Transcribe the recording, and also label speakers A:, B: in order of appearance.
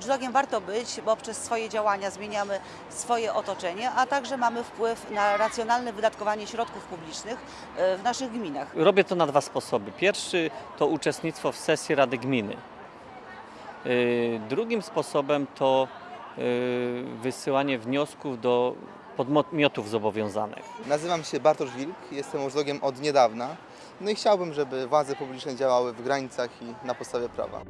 A: watchdogiem warto być, bo przez swoje działania zmieniamy swoje otoczenie, a także mamy wpływ na racjonalne wydatkowanie środków publicznych e, w naszych gminach.
B: Robię to na dwa sposoby. Pierwszy to uczestnictwo w sesji Rady Gminy. E, drugim sposobem to e, wysyłanie wniosków do podmiotów zobowiązanych.
C: Nazywam się Bartosz Wilk, jestem urzędnikiem od niedawna. No i chciałbym, żeby władze publiczne działały w granicach i na podstawie prawa.